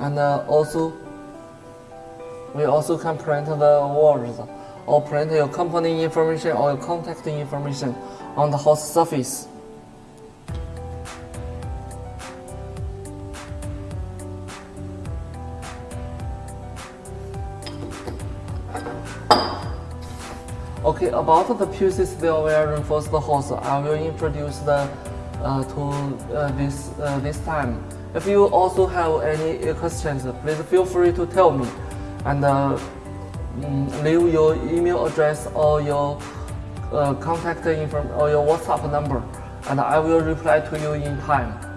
And uh, also, we also can print the words or print your company information or your contact information on the host surface. Okay, about the pieces that were reinforced the I will introduce the to uh, this uh, this time. If you also have any questions, please feel free to tell me, and uh, mm, leave your email address or your uh, contact info or your WhatsApp number, and I will reply to you in time.